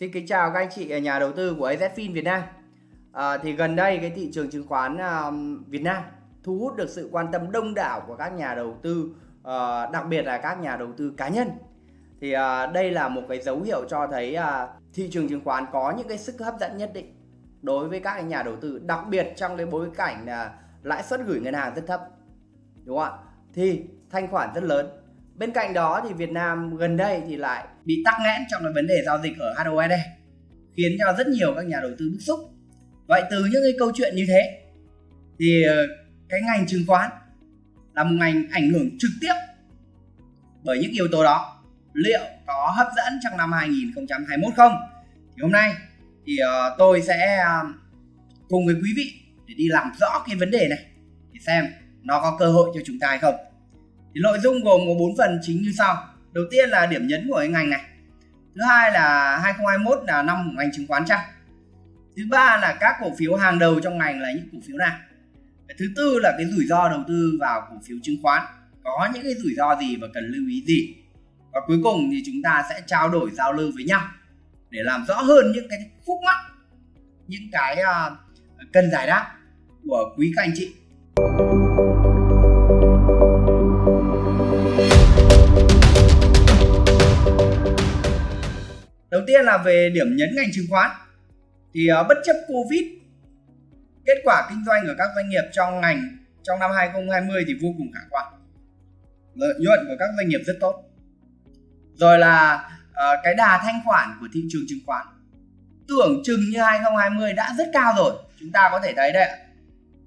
Xin kính chào các anh chị nhà đầu tư của AZFIN Việt Nam. À, thì gần đây cái thị trường chứng khoán à, Việt Nam thu hút được sự quan tâm đông đảo của các nhà đầu tư, à, đặc biệt là các nhà đầu tư cá nhân. Thì à, đây là một cái dấu hiệu cho thấy à, thị trường chứng khoán có những cái sức hấp dẫn nhất định đối với các nhà đầu tư, đặc biệt trong cái bối cảnh là lãi suất gửi ngân hàng rất thấp, đúng không ạ? Thì thanh khoản rất lớn Bên cạnh đó thì Việt Nam gần đây thì lại bị tắc nghẽn trong cái vấn đề giao dịch ở HOSD khiến cho rất nhiều các nhà đầu tư bức xúc. Vậy từ những cái câu chuyện như thế, thì ờ, cái ngành chứng khoán là một ngành ảnh hưởng trực tiếp bởi những yếu tố đó liệu có hấp dẫn trong năm 2021 không? Thì hôm nay thì ờ, tôi sẽ ờ, cùng với quý vị để đi làm rõ cái vấn đề này để xem nó có cơ hội cho chúng ta hay không thì nội dung gồm có bốn phần chính như sau đầu tiên là điểm nhấn của cái ngành này. Thứ hai là 2021 là năm của ngành chứng khoán chăng thứ ba là các cổ phiếu hàng đầu trong ngành là những cổ phiếu nào? Thứ tư là cái rủi ro đầu tư vào cổ phiếu chứng khoán. Có những cái rủi ro gì và cần lưu ý gì? Và cuối cùng thì chúng ta sẽ trao đổi giao lưu với nhau để làm rõ hơn những cái khúc mắc những cái uh, cần giải đáp của quý các anh chị. Đầu tiên là về điểm nhấn ngành chứng khoán. Thì uh, bất chấp Covid, kết quả kinh doanh của các doanh nghiệp trong ngành trong năm 2020 thì vô cùng khả quan. Lợi nhuận của các doanh nghiệp rất tốt. Rồi là uh, cái đà thanh khoản của thị trường chứng khoán tưởng chừng như 2020 đã rất cao rồi. Chúng ta có thể thấy đây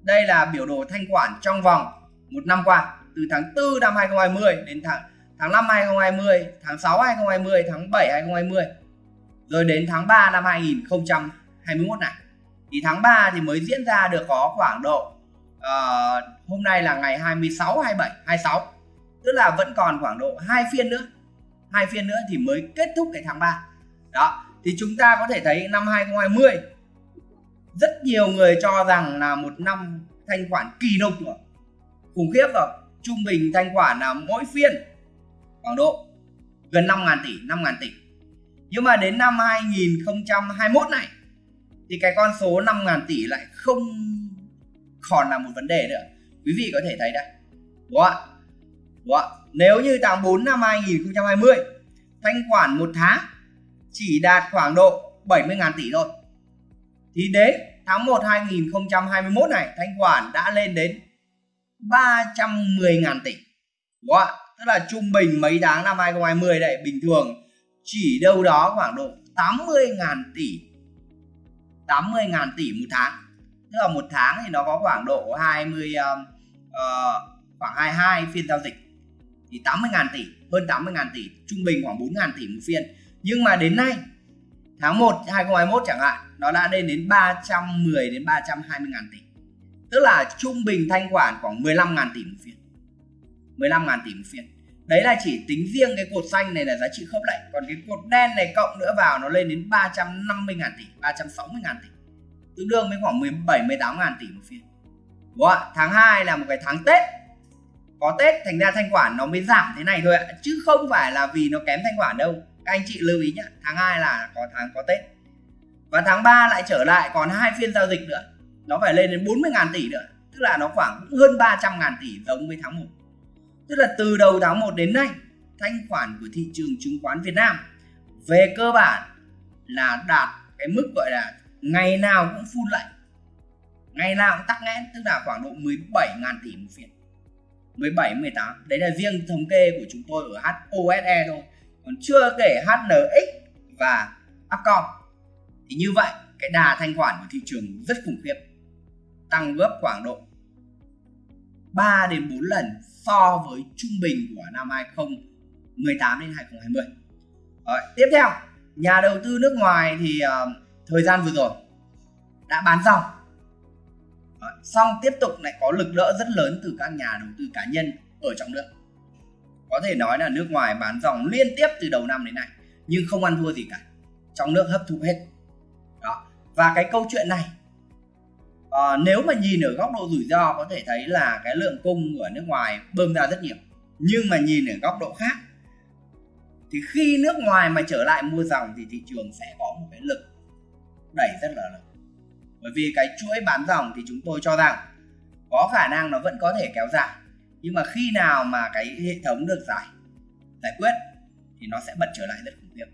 Đây là biểu đồ thanh khoản trong vòng một năm qua từ tháng 4 năm 2020 đến tháng tháng 5 2020, tháng 6 2020, tháng 7 2020 rồi đến tháng 3 năm 2021 này. Thì tháng 3 thì mới diễn ra được có khoảng độ uh, hôm nay là ngày 26 27 26 tức là vẫn còn khoảng độ hai phiên nữa. Hai phiên nữa thì mới kết thúc cái tháng 3 đó thì chúng ta có thể thấy năm 2020 rất nhiều người cho rằng là một năm thanh khoản kỳ lục rồi khủng khiếp rồi. Trung bình thanh khoản là mỗi phiên khoảng độ gần 5.000 tỷ 5.000 tỷ nhưng mà đến năm 2021 này, thì cái con số 5.000 tỷ lại không còn là một vấn đề nữa. Quý vị có thể thấy đây. Đúng không ạ? Đúng không? ạ? nếu như tháng 4 năm 2020 thanh khoản một tháng chỉ đạt khoảng độ 70.000 tỷ thôi. Thì đến tháng 1 2021 này, thanh khoản đã lên đến 310.000 tỷ. Đúng không ạ? Tức là trung bình mấy tháng năm 2020 đây, bình thường chỉ đâu đó khoảng độ 80.000 tỷ. 80.000 tỷ một tháng. Tức là một tháng thì nó có khoảng độ 20 uh, uh, khoảng 22 phiên giao dịch. Thì 80.000 tỷ hơn 80.000 tỷ trung bình khoảng 4.000 tỷ một phiên. Nhưng mà đến nay tháng 1 2021 chẳng hạn nó đã lên đến 310 đến 320 ngàn tỷ. Tức là trung bình thanh khoản khoảng 15 ngàn tỷ một phiên. 15 ngàn tỷ một phiên đấy là chỉ tính riêng cái cột xanh này là giá trị khớp lệnh. Còn cái cột đen này cộng nữa vào nó lên đến 350 ngàn tỷ 360 ngàn tỷ. Tương đương với khoảng 17 18 ngàn tỷ một phiên. Đúng không? tháng 2 là một cái tháng Tết. Có Tết thành ra thanh khoản nó mới giảm thế này thôi ạ, chứ không phải là vì nó kém thanh khoản đâu. Các anh chị lưu ý nhé tháng 2 là có tháng có Tết. Và tháng 3 lại trở lại, còn hai phiên giao dịch nữa. Nó phải lên đến 40 ngàn tỷ nữa, tức là nó khoảng hơn 300 ngàn tỷ giống với tháng 1 tức là từ đầu tháng 1 đến nay, thanh khoản của thị trường chứng khoán Việt Nam về cơ bản là đạt cái mức gọi là ngày nào cũng phun lạnh ngày nào cũng tắc nghẽn, tức là khoảng độ 17 ngàn tỷ một phiên. 17 18 đấy là riêng thống kê của chúng tôi ở HOSE thôi. Còn chưa kể HNX và Upcom. Thì như vậy, cái đà thanh khoản của thị trường rất khủng khiếp. Tăng gấp khoảng độ 3 đến 4 lần so với trung bình của năm 2018 đến 2020. Rồi, tiếp theo, nhà đầu tư nước ngoài thì uh, thời gian vừa rồi đã bán xong. Rồi, xong tiếp tục lại có lực đỡ rất lớn từ các nhà đầu tư cá nhân ở trong nước. Có thể nói là nước ngoài bán dòng liên tiếp từ đầu năm đến nay nhưng không ăn thua gì cả. Trong nước hấp thụ hết. Đó. Và cái câu chuyện này à, nếu mà nhìn ở góc độ rủi ro có thể thấy là cái lượng cung ở nước ngoài bơm ra rất nhiều. Nhưng mà nhìn ở góc độ khác thì khi nước ngoài mà trở lại mua dòng thì thị trường sẽ có một cái lực đẩy rất là lớn. Bởi vì cái chuỗi bán dòng thì chúng tôi cho rằng có khả năng nó vẫn có thể kéo dài. Nhưng mà khi nào mà cái hệ thống được giải giải quyết thì nó sẽ bật trở lại rất khủng khiếp.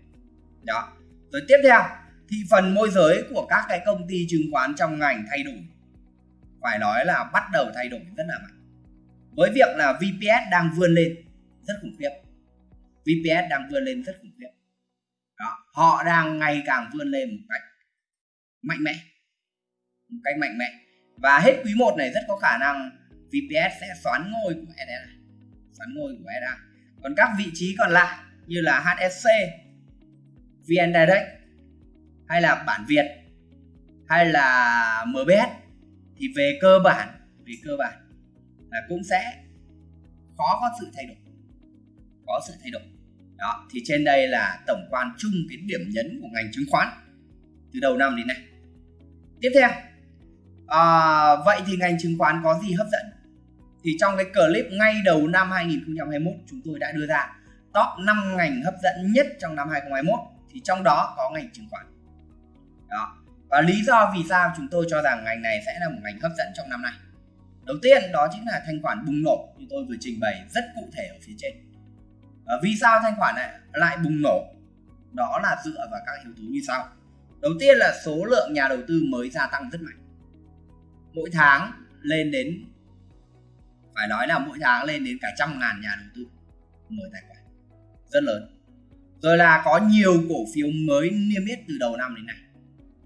Đó. Rồi tiếp theo thị phần môi giới của các cái công ty chứng khoán trong ngành thay đổi. Phải nói là bắt đầu thay đổi rất là mạnh. Với việc là VPS đang vươn lên rất khủng khiếp. VPS đang vươn lên rất khủng khiếp. Đó. họ đang ngày càng vươn lên một cách mạnh mẽ. Một cách mạnh mẽ. Và hết quý 1 này rất có khả năng VPS sẽ xoán ngôi của SSI xoán ngôi của SSI còn các vị trí còn lại như là HSC VN Direct hay là bản Việt hay là MBS thì về cơ bản về cơ bản là cũng sẽ khó có sự thay đổi có sự thay đổi. Đó thì trên đây là tổng quan chung cái điểm nhấn của ngành chứng khoán từ đầu năm đến nay. Tiếp theo à, vậy thì ngành chứng khoán có gì hấp dẫn? Thì trong cái clip ngay đầu năm 2021 chúng tôi đã đưa ra top 5 ngành hấp dẫn nhất trong năm 2021 thì trong đó có ngành chứng khoán đó. Và lý do vì sao chúng tôi cho rằng ngành này sẽ là một ngành hấp dẫn trong năm nay? Đầu tiên đó chính là thanh khoản bùng nổ như tôi vừa trình bày rất cụ thể ở phía trên. À, vì sao thanh khoản này lại bùng nổ? Đó là dựa vào các yếu tố như sau. Đầu tiên là số lượng nhà đầu tư mới gia tăng rất mạnh. Mỗi tháng lên đến phải nói là mỗi tháng lên đến cả trăm ngàn nhà đầu tư mở tài khoản. Rất lớn. Rồi là có nhiều cổ phiếu mới niêm yết từ đầu năm đến nay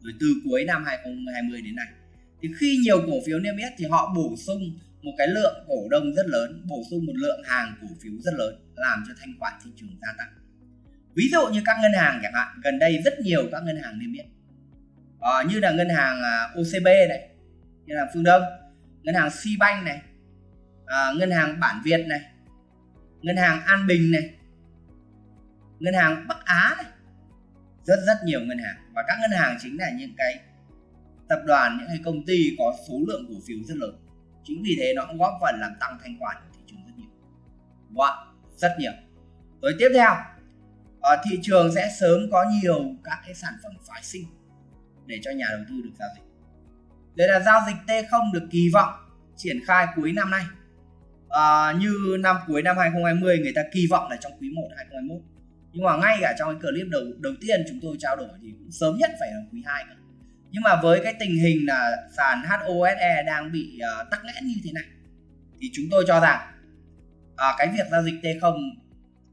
rồi từ cuối năm 2020 đến nay. Thì khi nhiều cổ phiếu niêm yết thì họ bổ sung một cái lượng cổ đông rất lớn bổ sung một lượng hàng cổ phiếu rất lớn làm cho thanh khoản thị trường gia tăng. Ví dụ như các ngân hàng chẳng hạn gần đây rất nhiều các ngân hàng niêm yết. À, như là ngân hàng à, OCB này như là Phương Đông ngân hàng Sibank này à, ngân hàng Bản Việt này ngân hàng An Bình này ngân hàng Bắc Á này rất rất nhiều ngân hàng. Và các ngân hàng chính là những cái tập đoàn những cái công ty có số lượng cổ phiếu rất lớn. Chính vì thế nó cũng góp phần làm tăng thanh khoản của thị trường rất nhiều. Wow, rất nhiều. Rồi tiếp theo ở thị trường sẽ sớm có nhiều các cái sản phẩm phái sinh để cho nhà đầu tư được giao dịch. Đây là giao dịch T0 được kỳ vọng triển khai cuối năm nay. À, như năm cuối năm 2020 người ta kỳ vọng là trong quý 1 2021 nhưng mà ngay cả trong cái clip đầu đầu tiên chúng tôi trao đổi thì cũng sớm nhất phải là quý 2 cơ. Nhưng mà với cái tình hình là sàn HOSE đang bị uh, tắc nghẽn như thế này thì chúng tôi cho rằng uh, cái việc giao dịch T0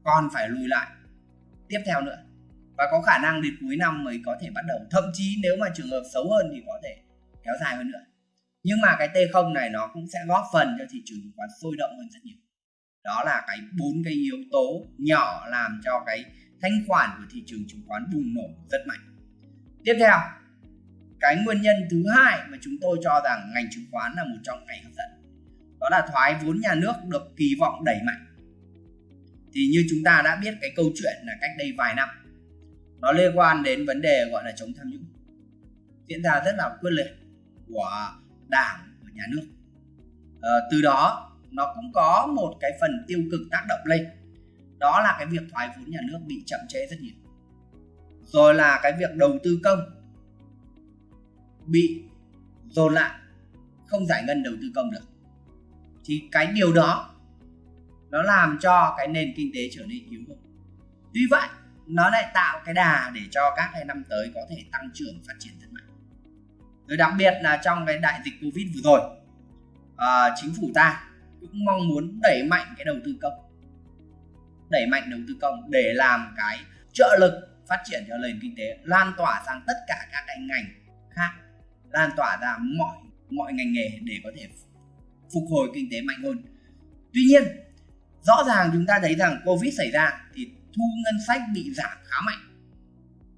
còn phải lùi lại. Tiếp theo nữa và có khả năng đến cuối năm mới có thể bắt đầu. Thậm chí nếu mà trường hợp xấu hơn thì có thể kéo dài hơn nữa. Nhưng mà cái T0 này nó cũng sẽ góp phần cho thị trường chứng khoán sôi động hơn rất nhiều đó là cái bốn cái yếu tố nhỏ làm cho cái thanh khoản của thị trường chứng khoán bùng nổ rất mạnh. Tiếp theo cái nguyên nhân thứ hai mà chúng tôi cho rằng ngành chứng khoán là một trong ngành hấp dẫn đó là thoái vốn nhà nước được kỳ vọng đẩy mạnh. Thì như chúng ta đã biết cái câu chuyện là cách đây vài năm nó liên quan đến vấn đề gọi là chống tham nhũng diễn ra rất là quyết liệt của đảng của nhà nước. À, từ đó nó cũng có một cái phần tiêu cực tác động lên. Đó là cái việc thoái vốn nhà nước bị chậm trễ rất nhiều. Rồi là cái việc đầu tư công bị dồn lại không giải ngân đầu tư công được. Thì cái điều đó nó làm cho cái nền kinh tế trở nên yếu hơn tuy vậy nó lại tạo cái đà để cho các cái năm tới có thể tăng trưởng phát triển rất mạnh. Rồi đặc biệt là trong cái đại dịch covid vừa rồi à, chính phủ ta cũng mong muốn đẩy mạnh cái đầu tư công. Đẩy mạnh đầu tư công để làm cái trợ lực phát triển cho nền kinh tế, lan tỏa sang tất cả các cái ngành khác, lan tỏa ra mọi mọi ngành nghề để có thể phục hồi kinh tế mạnh hơn. Tuy nhiên, rõ ràng chúng ta thấy rằng covid xảy ra thì thu ngân sách bị giảm khá mạnh.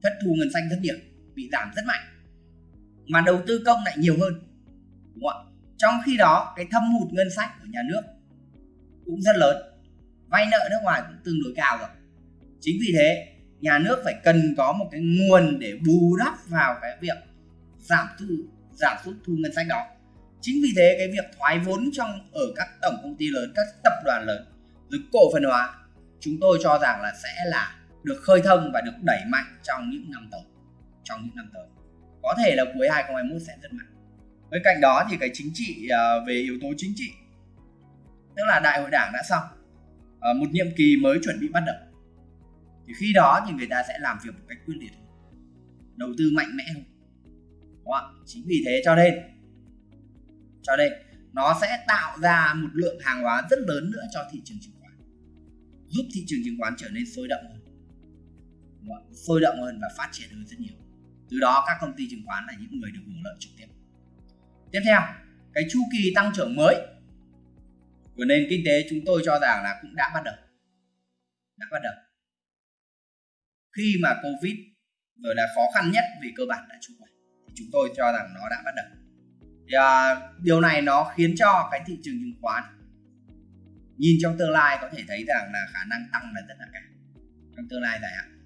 Thất thu ngân sách rất nhiều bị giảm rất mạnh. Mà đầu tư công lại nhiều hơn, đúng không ạ? Trong khi đó, cái thâm hụt ngân sách của nhà nước cũng rất lớn. Vay nợ nước ngoài cũng tương đối cao rồi. Chính vì thế, nhà nước phải cần có một cái nguồn để bù đắp vào cái việc giảm thu, giảm sút thu ngân sách đó. Chính vì thế, cái việc thoái vốn trong, ở các tổng công ty lớn, các tập đoàn lớn rồi cổ phần hóa, chúng tôi cho rằng là sẽ là được khơi thông và được đẩy mạnh trong những năm tới, trong những năm tới. Có thể là cuối 2021 sẽ rất mạnh bên cạnh đó thì cái chính trị à, về yếu tố chính trị, tức là đại hội đảng đã xong à, một nhiệm kỳ mới chuẩn bị bắt đầu. Thì khi đó thì người ta sẽ làm việc một cách quyết liệt đầu tư mạnh mẽ hơn. Đúng không? chính vì thế cho nên cho nên nó sẽ tạo ra một lượng hàng hóa rất lớn nữa cho thị trường chứng khoán, giúp thị trường chứng khoán trở nên sôi động hơn. Sôi động hơn và phát triển hơn rất nhiều. Từ đó các công ty chứng khoán là những người được hưởng lợi trực tiếp tiếp theo cái chu kỳ tăng trưởng mới. Của nền kinh tế chúng tôi cho rằng là cũng đã bắt đầu. Đã bắt đầu. Khi mà covid rồi là khó khăn nhất về cơ bản đã trôi qua thì chúng tôi cho rằng nó đã bắt đầu. Thì, à, điều này nó khiến cho cái thị trường chứng khoán nhìn trong tương lai có thể thấy rằng là khả năng tăng là rất là cao. Trong tương lai dài hạn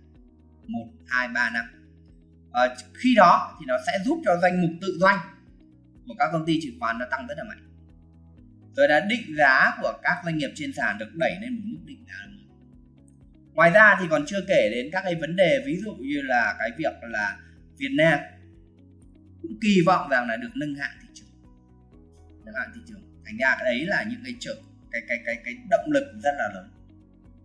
một hai ba năm. À, khi đó thì nó sẽ giúp cho danh mục tự doanh của các công ty chứng khoán nó tăng rất là mạnh. Rồi là định giá của các doanh nghiệp trên sàn được đẩy lên một mức định giá mới ngoài ra thì còn chưa kể đến các cái vấn đề, ví dụ như là cái việc là Việt Nam cũng kỳ vọng rằng là được nâng hạng thị trường. Nâng hạng thị trường. Thành ra cái đấy là những cái trợ cái cái cái cái động lực rất là lớn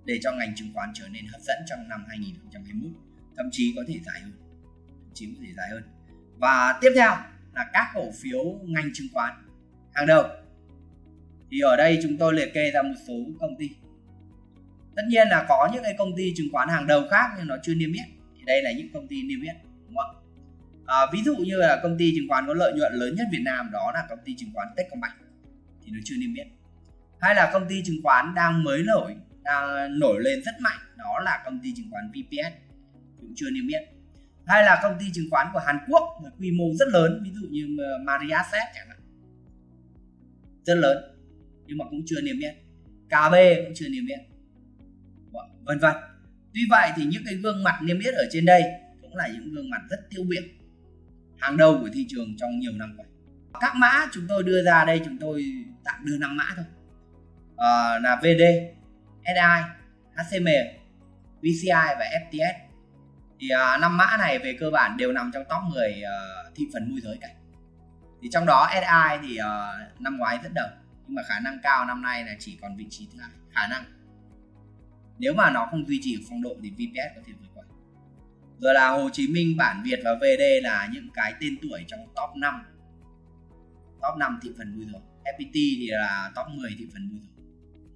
để cho ngành chứng khoán trở nên hấp dẫn trong năm 2021 thậm chí có thể dài hơn. Thậm chí có thể dài hơn. Và tiếp theo là các cổ phiếu ngành chứng khoán. Hàng đầu. Thì ở đây chúng tôi liệt kê ra một số công ty. Tất nhiên là có những cái công ty chứng khoán hàng đầu khác nhưng nó chưa niêm yết. Thì đây là những công ty niêm yết đúng không à, ví dụ như là công ty chứng khoán có lợi nhuận lớn nhất Việt Nam đó là công ty chứng khoán Techcombank. Thì nó chưa niêm yết. Hay là công ty chứng khoán đang mới nổi đang nổi lên rất mạnh đó là công ty chứng khoán VPS cũng chưa niêm yết hay là công ty chứng khoán của Hàn Quốc với quy mô rất lớn ví dụ như ờ, Mariasset chẳng hạn. Rất lớn nhưng mà cũng chưa niêm yết. KB cũng chưa niêm yết. Vâng, vân vân. Tuy vậy thì những cái gương mặt niêm yết ở trên đây cũng là những gương mặt rất tiêu biểu hàng đầu của thị trường trong nhiều năm qua. Các mã chúng tôi đưa ra đây chúng tôi tạm đưa năm mã thôi. À, là VD, SI, HCM, VCI và FTS thì à, năm mã này về cơ bản đều nằm trong top 10 uh, ờ, thị phần môi giới cả. Thì trong đó SI thì uh, năm ngoái rất đầu nhưng mà khả năng cao năm nay là chỉ còn vị trí thứ hai khả năng. Nếu mà nó không duy trì được phong độ thì VPS có thể vượt qua. Rồi là Hồ Chí Minh bản Việt và VD là những cái tên tuổi trong top 5 top 5 thị phần môi giới. FPT thì là top 10 thị phần môi giới.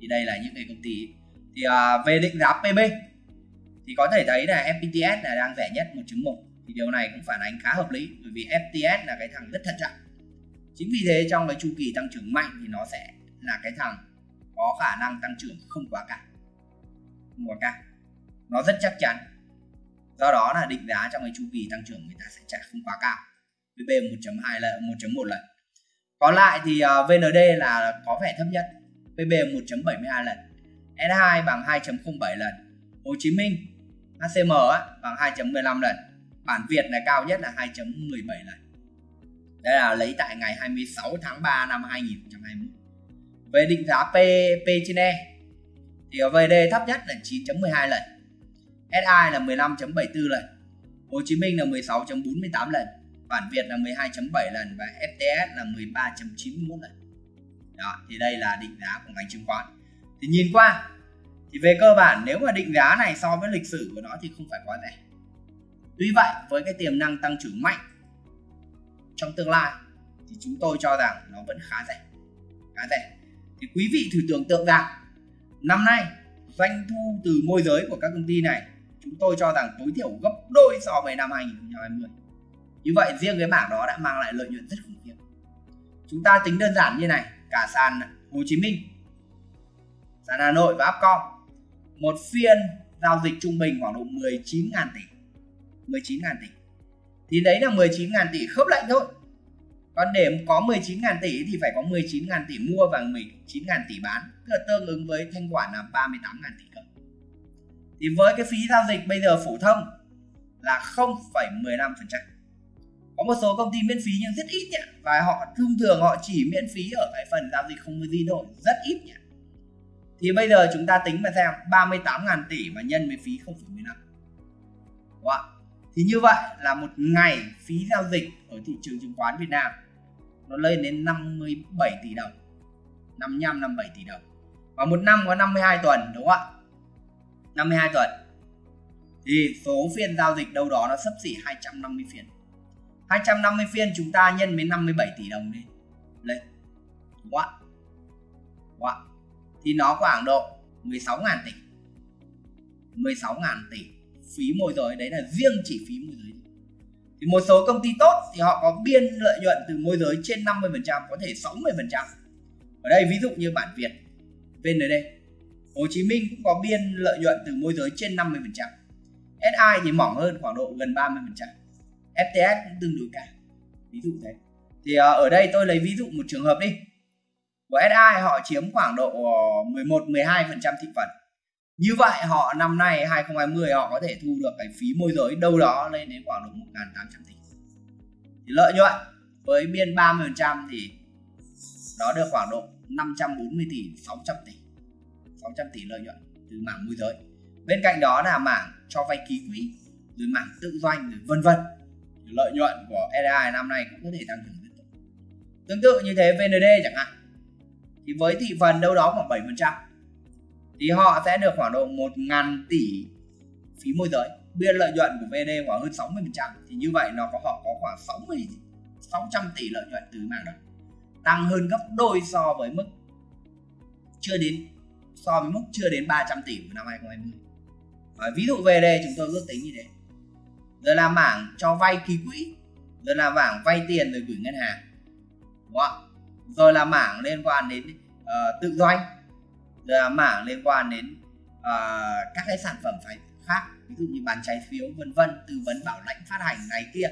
Thì đây là những cái công ty. Thì uh, về định giá PB thì có thể thấy là FPTS là đang rẻ nhất 1.1 thì điều này cũng phản ánh khá hợp lý, bởi vì FTS là cái thằng rất thận trọng. Chính vì thế trong cái chu kỳ tăng trưởng mạnh thì nó sẽ là cái thằng có khả năng tăng trưởng không quá cao. Không quá cao. Nó rất chắc chắn. Do đó là định giá trong cái chu kỳ tăng trưởng người ta sẽ trả không quá cao. VB 1.2 lần 1.1 lần. Còn lại thì ờ, VND là có vẻ thấp nhất. PB 1.72 lần. S2 bằng 2.07 lần. Hồ Chí Minh HCM á, bằng 2.15 lần. Bản Việt là cao nhất là 2.17 lần. Đây là lấy tại ngày 26 tháng 3 năm 2021 về định giá P, P trên E thì ở VD thấp nhất là 9.12 lần. SI là 15.74 lần. Hồ Chí Minh là 16.48 lần. Bản Việt là 12.7 lần và FTS là 13.91 lần. Đó thì đây là định giá của ngành chứng khoán. Thì nhìn qua thì về cơ bản, nếu mà định giá này so với lịch sử của nó thì không phải quá rẻ. Tuy vậy, với cái tiềm năng tăng trưởng mạnh trong tương lai thì chúng tôi cho rằng nó vẫn khá rẻ khá rẻ. Thì quý vị thử tưởng tượng rằng, năm nay doanh thu từ môi giới của các công ty này, chúng tôi cho rằng tối thiểu gấp đôi so với năm 2020 như vậy, riêng cái bảng đó đã mang lại lợi nhuận rất khủng khiếp. Chúng ta tính đơn giản như này, cả sàn Hồ Chí Minh, sàn Hà Nội và Upcom một phiên giao dịch trung bình khoảng độ 19.000 tỷ. 19.000 tỷ. Thì đấy là 19.000 tỷ khớp lệnh thôi. Còn để có 19.000 tỷ thì phải có 19.000 tỷ mua và 19.000 tỷ bán tức là tương ứng với thanh khoản là 38.000 tỷ cơ thì với cái phí giao dịch bây giờ phổ thông là 0,15% có một số công ty miễn phí nhưng rất ít nhỉ và họ thông thường họ chỉ miễn phí ở cái phần giao dịch không có gì thôi rất ít nhỉ thì bây giờ chúng ta tính mà xem 38.000 tỷ mà nhân với phí 0,15 Đúng không? thì như vậy là một ngày phí giao dịch ở thị trường chứng khoán Việt Nam nó lên đến 57 tỷ đồng. 55 57 tỷ đồng. Và một năm có 52 tuần đúng không ạ? 52 tuần. Thì số phiên giao dịch đâu đó nó sấp xỉ 250 phiên. 250 phiên chúng ta nhân với 57 tỷ đồng đi. Lên. Đúng không ạ? Đúng không ạ? Thì nó khoảng độ 16.000 tỷ. 16.000 tỷ phí môi giới, đấy là riêng chỉ phí môi giới. Thì một số công ty tốt thì họ có biên lợi nhuận từ môi giới trên 50% có thể 60% ở đây ví dụ như bản Việt VND Hồ Chí Minh cũng có biên lợi nhuận từ môi giới trên 50% SI thì mỏng hơn, khoảng độ gần 30% FTS cũng tương đối cao. Ví dụ thế. Thì ờ, ở đây tôi lấy ví dụ một trường hợp đi của SI họ chiếm khoảng độ ờ, 11 12% thị phần. Như vậy họ năm nay 2020 họ có thể thu được cái phí môi giới đâu đó lên đến khoảng độ 1.800 tỷ. Thì lợi nhuận với biên 30% thì đó được khoảng độ 540 tỷ 600 tỷ 600 tỷ lợi nhuận từ mảng môi giới. Bên cạnh đó là mảng cho vay ký quỹ, rồi mảng tự doanh, rồi vân vân. Lợi nhuận của SI năm nay cũng có thể tăng trưởng tiếp tục. Tương tự như thế VND chẳng hạn thì với thị phần đâu đó khoảng 7% thì họ sẽ được khoảng độ 1.000 tỷ phí môi giới. Biên lợi nhuận của VD khoảng hơn 60% thì như vậy nó có họ có khoảng 60 600 tỷ lợi nhuận từ mảng đó. Tăng hơn gấp đôi so với mức chưa đến, so với mức chưa đến 300 tỷ của năm 2020 và ví dụ VD chúng tôi ước tính như thế. Rồi là mảng cho vay ký quỹ rồi là mảng vay tiền rồi gửi ngân hàng. Đúng không? Rồi là mảng liên quan đến uh, tự doanh rồi là mảng liên quan đến uh, các cái sản phẩm phải khác ví dụ như bán trái phiếu vân vân tư vấn bảo lãnh phát hành này kia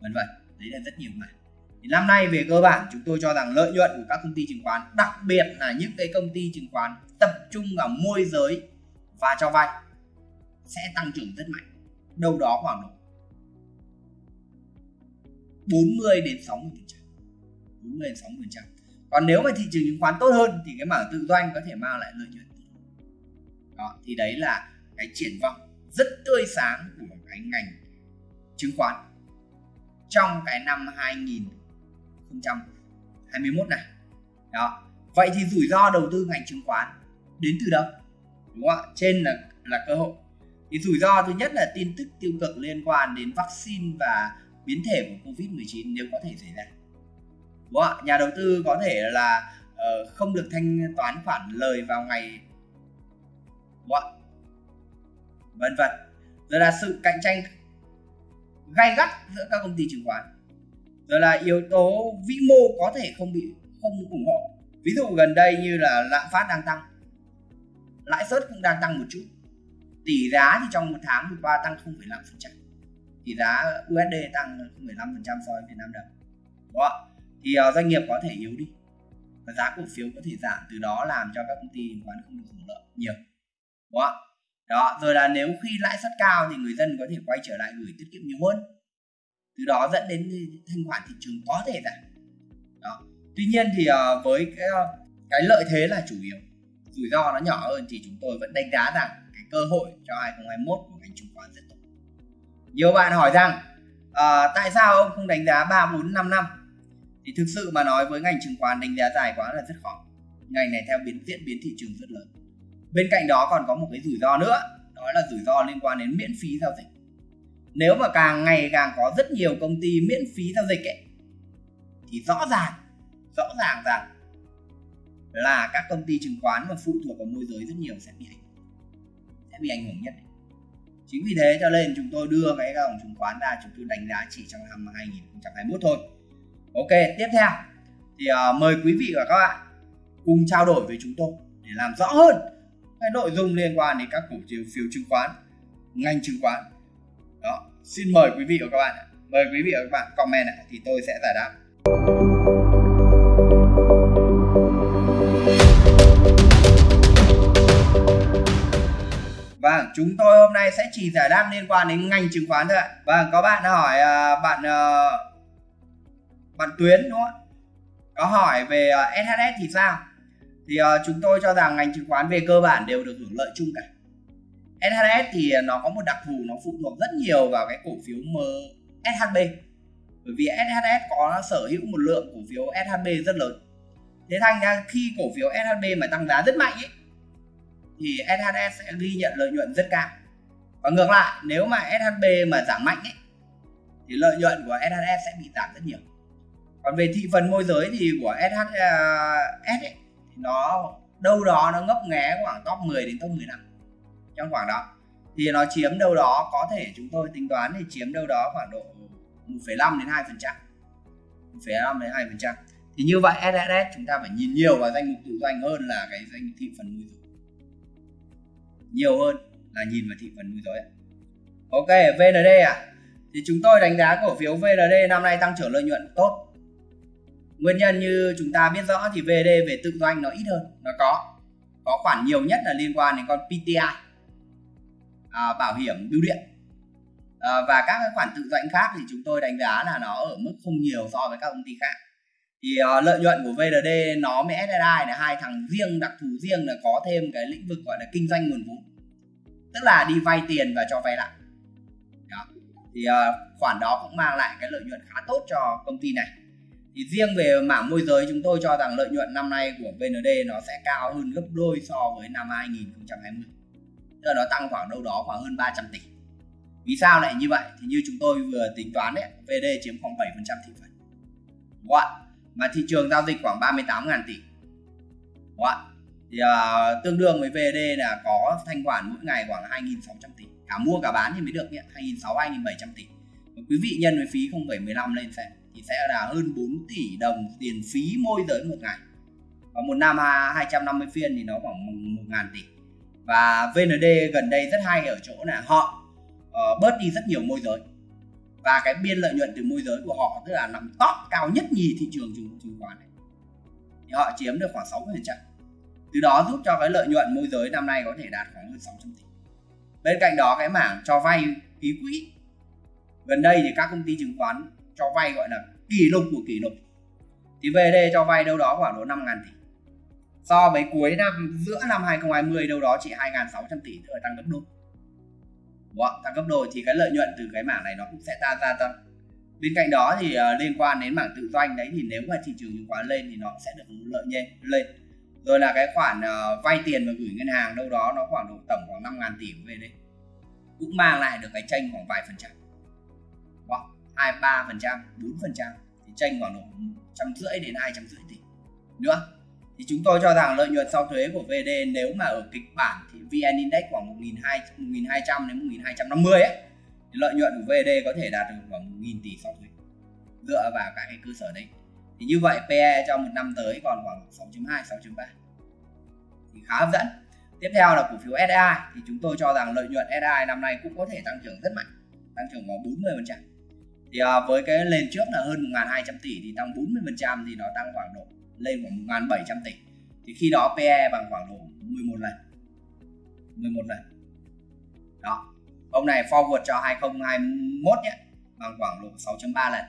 vân vân. Đấy là rất nhiều mảng. Thì năm nay về cơ bản chúng tôi cho rằng lợi nhuận của các công ty chứng khoán đặc biệt là những cái công ty chứng khoán tập trung vào môi giới và cho vay sẽ tăng trưởng rất mạnh. Đâu đó khoảng độ 40 đến 60 phần trăm. 40 60 phần trăm còn nếu mà thị trường chứng khoán tốt hơn thì cái mảng tự doanh có thể mang lại lợi nhuận đó, thì đấy là cái triển vọng rất tươi sáng của cái ngành chứng khoán trong cái năm 2021 này. Đó, vậy thì rủi ro đầu tư ngành chứng khoán đến từ đâu? Đúng không ạ? Trên là là cơ hội. Thì rủi ro thứ nhất là tin tức tiêu cực liên quan đến vaccine và biến thể của covid 19 nếu có thể xảy ra đúng không ạ? Nhà đầu tư có thể là uh, không được thanh toán khoản lời vào ngày. Đúng không ạ? Vân vân. Rồi là sự cạnh tranh gay gắt giữa các công ty chứng khoán. Rồi là yếu tố vĩ mô có thể không bị không ủng hộ. Ví dụ gần đây như là lạm phát đang tăng. Lãi suất cũng đang tăng một chút. Tỷ giá thì trong một tháng vừa qua tăng 0,5% tỷ giá USD tăng 0,5% so với Việt Nam đồng. Đó? Thì uh, doanh nghiệp có thể yếu đi. Và giá cổ phiếu có thể giảm từ đó làm cho các công ty chứng khoán không được hưởng lợi nhiều đúng không? đó rồi là nếu khi lãi suất cao thì người dân có thể quay trở lại gửi tiết kiệm nhiều hơn. Từ đó dẫn đến thanh khoản thị trường có thể giảm. Đó tuy nhiên thì uh, với cái uh, cái lợi thế là chủ yếu. Rủi ro nó nhỏ hơn thì chúng tôi vẫn đánh giá rằng cái cơ hội cho 2021 của ngành chứng khoán rất tốt. Nhiều bạn hỏi rằng uh, tại sao ông không đánh giá 3, 4, 5 năm? Thì thực sự mà nói với ngành chứng khoán đánh giá dài quá là rất khó. Ngành này theo biến diễn biến thị trường rất lớn. Bên cạnh đó còn có một cái rủi ro nữa, đó là rủi ro liên quan đến miễn phí giao dịch. Nếu mà càng ngày càng có rất nhiều công ty miễn phí giao dịch ấy, thì rõ ràng rõ ràng rằng là các công ty chứng khoán mà phụ thuộc vào môi giới rất nhiều sẽ bị ảnh sẽ bị ảnh hưởng nhất. Chính vì thế cho nên chúng tôi đưa cái dòng chứng khoán ra, chúng tôi đánh giá chỉ trong năm 2021 thôi ok tiếp theo. Thì uh, mời quý vị và các bạn cùng trao đổi với chúng tôi để làm rõ hơn cái nội dung liên quan đến các cổ phiếu phiếu chứng khoán ngành chứng khoán. Đó xin mời quý vị và các bạn mời quý vị và các bạn comment ạ thì tôi sẽ giải đáp. Vâng, chúng tôi hôm nay sẽ chỉ giải đáp liên quan đến ngành chứng khoán thôi ạ. Vâng, có bạn hỏi uh, bạn ờ, bạn Tuyến đúng không? Có hỏi về ờ, SHS thì sao? thì uh, chúng tôi cho rằng ngành chứng khoán về cơ bản đều được hưởng lợi chung cả. SHS thì ờ, nó có một đặc thù nó phụ thuộc rất nhiều vào cái cổ phiếu SHB bởi vì SHS có sở hữu một lượng cổ phiếu SHB rất lớn. Thế thành ra khi cổ phiếu SHB mà tăng giá rất mạnh ấy thì SHS sẽ ghi nhận lợi nhuận rất cao. Và ngược lại nếu mà SHB mà giảm mạnh ấy thì lợi nhuận của SHS sẽ bị giảm rất nhiều còn về thị phần môi giới thì của SHS ấy, thì nó đâu đó nó ngấp nghé khoảng top 10 đến top 15 trong khoảng đó. Thì nó chiếm đâu đó có thể chúng tôi tính toán thì chiếm đâu đó khoảng độ 1,5 đến 2 phần trăm. 1,5 đến 2 phần trăm. Thì như vậy SSS chúng ta phải nhìn nhiều vào danh mục tự doanh hơn là cái danh thị phần môi giới. Nhiều hơn là nhìn vào thị phần môi giới ok VND à thì chúng tôi đánh giá cổ phiếu VND năm nay tăng trưởng lợi nhuận tốt nguyên nhân như chúng ta biết rõ thì VD về tự doanh nó ít hơn nó có có khoản nhiều nhất là liên quan đến con PTI à, bảo hiểm bưu điện. À, và các cái khoản tự doanh khác thì chúng tôi đánh giá là nó ở mức không nhiều so với các công ty khác. Thì à, lợi nhuận của VDD nó với SSI là hai thằng riêng đặc thù riêng là có thêm cái lĩnh vực gọi là kinh doanh nguồn vốn. Tức là đi vay tiền và cho vay lại. Đó. thì à, khoản đó cũng mang lại cái lợi nhuận khá tốt cho công ty này thì riêng về mảng môi giới chúng tôi cho rằng lợi nhuận năm nay của VND nó sẽ cao hơn gấp đôi so với năm 2020 tức là nó tăng khoảng đâu đó khoảng hơn 300 tỷ. Vì sao lại như vậy? Thì như chúng tôi vừa tính toán đấy VD chiếm khoảng 7% thị phần. Đúng không mà thị trường giao dịch khoảng 38.000 tỷ. Đúng không thì uh, tương đương với VD là có thanh khoản mỗi ngày khoảng 2.600 tỷ. Cả mua cả bán thì mới được nhé 2.600 2.700 tỷ. Quý vị nhân với phí 0,15 lên xem thì sẽ là hơn 4 tỷ đồng tiền phí môi giới một ngày. Và một năm 250 phiên thì nó khoảng 1.000 tỷ. Và VND gần đây rất hay ở chỗ là họ uh, bớt đi rất nhiều môi giới. Và cái biên lợi nhuận từ môi giới của họ tức là nằm top cao nhất nhì thị trường chứng, chứng khoán này. Thì họ chiếm được khoảng 60 phần trăm. Từ đó giúp cho cái lợi nhuận môi giới năm nay có thể đạt khoảng hơn 600 tỷ. Bên cạnh đó cái mảng cho vay ký quỹ. Gần đây thì các công ty chứng khoán cho vay gọi là kỷ lục của kỷ lục. Thì VD cho vay đâu đó khoảng độ 5 ngàn tỷ. So với cuối năm giữa năm 2020 đâu đó chỉ 2.600 tỷ thôi tăng gấp đôi. Đúng không? tăng gấp đôi thì cái lợi nhuận từ cái mảng này nó cũng sẽ ta gia tăng. Bên cạnh đó thì uh, liên quan đến mảng tự doanh đấy thì nếu mà thị trường chứng khoán lên thì nó sẽ được lợi nhuận lên. Rồi là cái khoản uh, vay tiền và gửi ngân hàng đâu đó nó khoảng độ tổng khoảng 5 ngàn tỷ về đây. Cũng mang lại được cái tranh khoảng vài phần trăm. Wow, 23 phần trăm, bốn phần trăm, thì tranh khoảng độ trăm rưỡi đến hai trăm rưỡi tỷ. Nữa thì chúng tôi cho rằng lợi nhuận sau thuế của VD nếu mà ở kịch bản thì VN Index khoảng 1.200 đến 1.250 ấy, thì lợi nhuận của VD có thể đạt được khoảng 1.000 tỷ sau thuế. Dựa vào các cái cơ sở đấy. Thì như vậy PE trong một năm tới còn khoảng 6.2 6.3 thì khá hấp dẫn. Tiếp theo là cổ phiếu SI thì chúng tôi cho rằng lợi nhuận SI năm nay cũng có thể tăng trưởng rất mạnh, tăng trưởng khoảng 40% thì à, với cái lên trước là hơn 1.200 tỷ thì tăng 40% thì nó tăng khoảng độ lên khoảng 1.700 tỷ. Thì khi đó PE bằng khoảng độ 11 lần. 11 lần. Đó. Ông này forward cho 2021 nhé bằng khoảng độ 6.3 lần.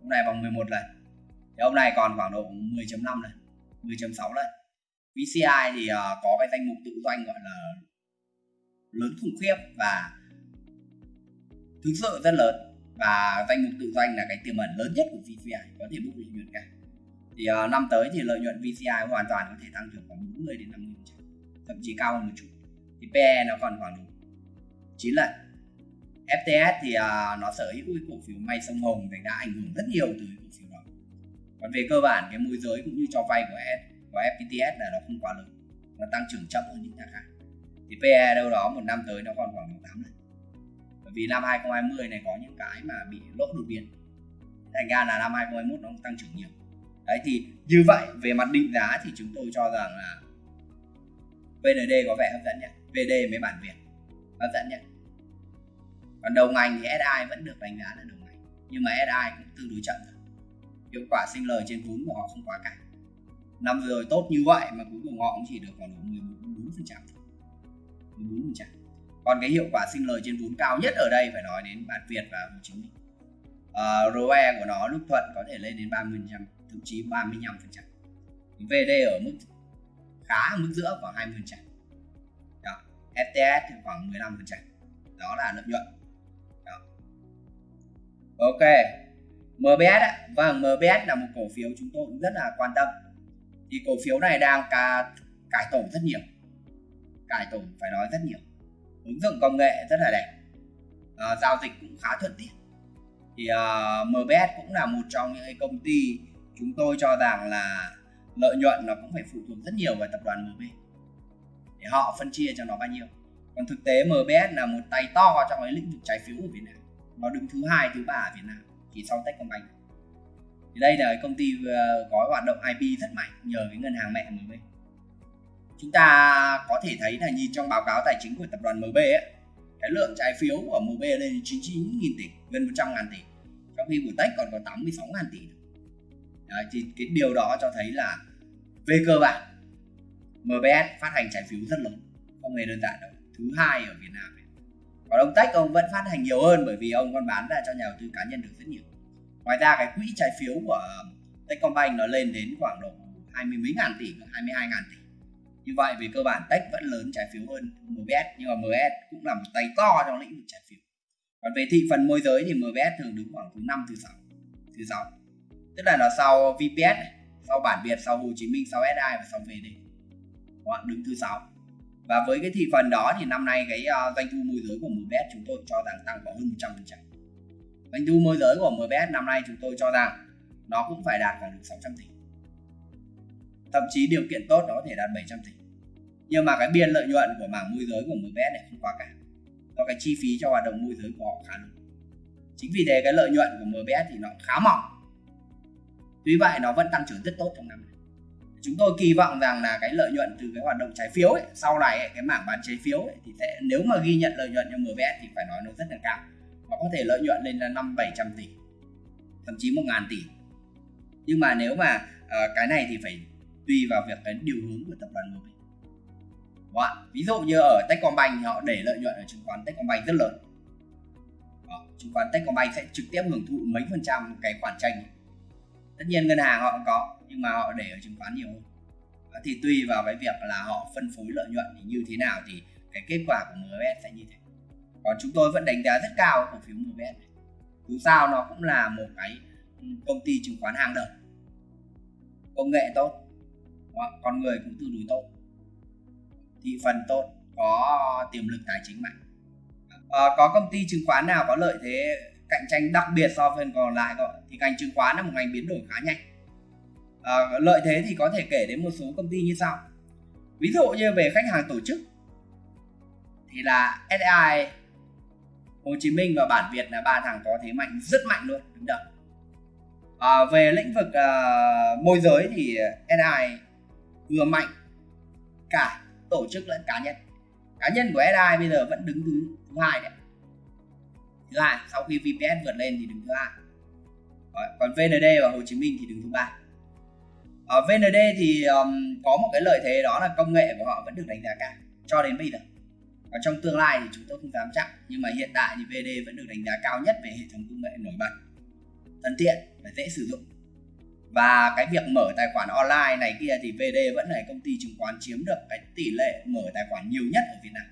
Ông này bằng 11 lần. Thì ông này còn khoảng độ 10.5 lần 10.6 lần. VCI thì uh, có cái danh mục tự doanh gọi là lớn khủng khiếp và thực sự rất lớn và danh mục tự doanh là cái tiềm ẩn lớn nhất của VCI có thể bốc lợi nhuận cả. Thì uh, năm tới thì lợi nhuận VCI hoàn toàn có thể tăng trưởng khoảng 40 đến 50 thậm chí cao hơn một chút. Thì PE nó còn khoảng 9 lần. FTS thì uh, nó sở hữu cổ phiếu may sông Hồng thì đã ảnh hưởng rất nhiều từ cổ phiếu đó. Còn về cơ bản cái môi giới cũng như cho vay của S, của FPTS là nó không quá lớn nó tăng trưởng chậm hơn những nhà khác. Thì PE đâu đó một năm tới nó còn khoảng 8 lần vì năm 2020 này có những cái mà bị lỗ đột biến. Thành ra là năm 2021 nó tăng trưởng nhiều. Đấy, thì như vậy, về mặt định giá thì chúng tôi cho rằng là VND có vẻ hấp dẫn nhất VD mấy bản Việt, hấp dẫn nhất còn đầu ngành thì SI vẫn được đánh giá là đầu ngành, nhưng mà SI cũng tương đối chậm hiệu quả sinh lời trên vốn của họ không quá cao. Năm vừa rồi tốt như vậy mà cuối cùng họ cũng chỉ được khoảng 14% 14% còn cái hiệu quả sinh lời trên vốn cao nhất ở đây phải nói đến bản Việt và Hồ Chí Minh. Uh, ROE của nó lúc thuận có thể lên đến 30 phần trăm thậm chí 35 phần trăm. VD ở mức khá mức giữa khoảng 20 trăm. Đó. FTS thì khoảng 15 trăm. Đó là lợi nhuận. Đó. ok MBS ạ. Vâng MBS là một cổ phiếu chúng tôi cũng rất là quan tâm. Thì cổ phiếu này đang ca, cải tổ rất nhiều. Cải tổ phải nói rất nhiều ứng dụng công nghệ rất là đẹp. À, giao dịch cũng khá thuận tiện. Thì ờ, uh, MBS cũng là một trong những công ty chúng tôi cho rằng là lợi nhuận nó cũng phải phụ thuộc rất nhiều vào tập đoàn MB để họ phân chia cho nó bao nhiêu? Còn thực tế MBS là một tay to trong cái lĩnh vực trái phiếu của Việt Nam. Nó đứng thứ hai thứ ba ở Việt Nam chỉ sau Techcombank. Thì đây là công ty ờ, có hoạt động IP rất mạnh nhờ cái ngân hàng mẹ MB chúng ta có thể thấy là nhìn trong báo cáo tài chính của tập đoàn MB ấy, cái lượng trái phiếu của MB lên 99.000 tỷ gần 100 ngàn tỷ. Trong khi của Tech còn có 86 ngàn tỷ. Đấy, thì cái điều đó cho thấy là về cơ bản MBS phát hành trái phiếu rất lớn không hề đơn giản đâu thứ hai ở Việt Nam còn ông Tech ông vẫn phát hành nhiều hơn bởi vì ông còn bán ra cho nhà đầu tư cá nhân được rất nhiều. Ngoài ra cái quỹ trái phiếu của Techcombank nó lên đến khoảng độ hai mươi mấy ngàn tỷ 22 ngàn tỷ như vậy về cơ bản Tech vẫn lớn trái phiếu hơn MBS nhưng mà MBS cũng là một tay to trong lĩnh vực trái phiếu. Còn về thị phần môi giới thì MBS thường đứng khoảng thứ năm thứ sáu thứ sáu. Tức là nó sau VPS sau bản Việt sau Hồ Chí Minh sau SI và sau VD họ đứng thứ sáu. Và với cái thị phần đó thì năm nay cái uh, doanh thu môi giới của MBS chúng tôi cho rằng tăng khoảng hơn 100% doanh thu môi giới của MBS năm nay chúng tôi cho rằng nó cũng phải đạt khoảng được 600 tỷ thậm chí điều kiện tốt nó có thể đạt 700 tỷ. Nhưng mà cái biên lợi nhuận của mảng môi giới của MBS này không quá cả. Do cái chi phí cho hoạt động môi giới của họ khá lớn. Chính vì thế cái lợi nhuận của MBS thì nó khá mỏng. Tuy vậy nó vẫn tăng trưởng rất tốt trong năm này. Chúng tôi kỳ vọng rằng là cái lợi nhuận từ cái hoạt động trái phiếu ấy, sau này ấy, cái mảng bán trái phiếu ấy, thì sẽ nếu mà ghi nhận lợi nhuận cho MBS thì phải nói nó rất là cao. Nó có thể lợi nhuận lên là năm bảy trăm tỷ thậm chí một ngàn tỷ. Nhưng mà nếu mà uh, cái này thì phải tùy vào việc cái điều hướng của tập đoàn MB Đó. ví dụ như ở Techcombank thì họ để lợi nhuận ở chứng khoán Techcombank rất lớn Đó. chứng khoán Techcombank sẽ trực tiếp hưởng thụ mấy phần trăm cái khoản tranh tất nhiên ngân hàng họ cũng có, nhưng mà họ để ở chứng khoán nhiều hơn Đó. thì tùy vào cái việc là họ phân phối lợi nhuận thì như thế nào thì cái kết quả của MBS sẽ như thế còn chúng tôi vẫn đánh giá rất cao cổ phiếu MBS này dù sao nó cũng là một cái ừ, công ty chứng khoán hàng đầu công nghệ tốt con người cũng tương đối tốt. Thị phần tốt có ờ, tiềm lực tài chính mạnh. À, có công ty chứng khoán nào có lợi thế cạnh tranh đặc biệt so với còn lại không thì ngành chứng khoán là một ngành biến đổi khá nhanh. À, lợi thế thì có thể kể đến một số công ty như sau. Ví dụ như về khách hàng tổ chức thì là SI Hồ Chí Minh và bản Việt là ba thằng có thế mạnh rất mạnh luôn đứng đầu. À, về lĩnh vực uh, môi giới thì SI vừa mạnh cả tổ chức lẫn cá nhân. Cá nhân của SI bây giờ vẫn đứng thứ thứ hai đấy thứ hai sau khi VPS vượt lên thì đứng thứ hai. Còn VND và Hồ Chí Minh thì đứng thứ ba. Ờ, Ở VND thì um, có một cái lợi thế đó là công nghệ của họ vẫn được đánh giá cao cho đến bây giờ. Và trong tương lai thì chúng tôi không dám chắc nhưng mà hiện tại thì VD vẫn được đánh giá cao nhất về hệ thống công nghệ nổi bật thân thiện và dễ sử dụng và cái việc mở tài khoản online này kia thì VD vẫn là công ty chứng khoán chiếm được cái tỷ lệ mở tài khoản nhiều nhất ở Việt Nam.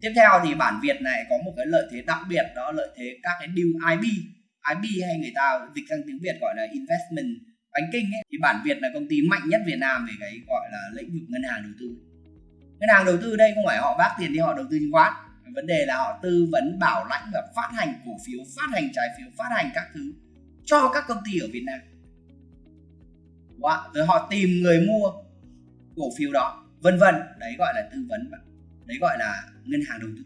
Tiếp theo thì bản Việt này có một cái lợi thế đặc biệt, đó lợi thế các cái deal IB IB hay người ta dịch sang tiếng Việt gọi là investment banking ấy. Thì bản Việt là công ty mạnh nhất Việt Nam về cái gọi là lĩnh vực ngân hàng đầu tư. Ngân hàng đầu tư đây không phải họ vác tiền đi, họ đầu tư chứng khoán. Vấn đề là họ tư vấn, bảo lãnh và phát hành cổ phiếu, phát hành trái phiếu, phát hành các thứ cho các công ty ở Việt Nam. Wow. rồi họ tìm người mua cổ phiếu đó vân vân. Đấy gọi là tư vấn đấy gọi là ngân hàng đầu tư.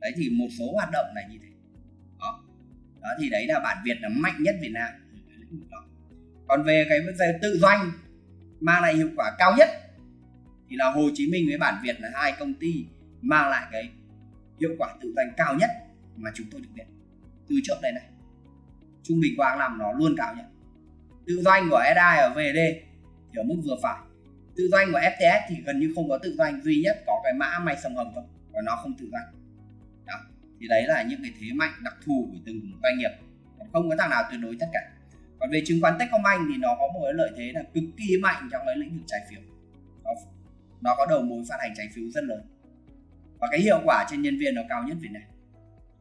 Đấy thì một số hoạt động này như thế. Đó, đó thì đấy là bản Việt là mạnh nhất Việt Nam. Còn về cái vấn đề tự doanh mang lại hiệu quả cao nhất thì là Hồ Chí Minh với bản Việt là hai công ty mang lại cái hiệu quả tự doanh cao nhất mà chúng tôi được biết từ trước đây này trung bình qua năm nó luôn cao nhất tự doanh của SI ở VD thì ở mức vừa phải. Tự doanh của FTS thì gần như không có tự doanh duy nhất có cái mã may sông hồng thôi và nó không tự doanh. Đó thì đấy là những cái thế mạnh đặc thù của từng doanh nghiệp. Không có thằng nào tuyệt đối tất cả. Còn về chứng khoán Techcombank thì nó có một cái lợi thế là cực kỳ mạnh trong cái lĩnh vực trái phiếu. Nó, nó có đầu mối phát hành trái phiếu rất lớn. Và cái hiệu quả trên nhân viên nó cao nhất Việt Nam.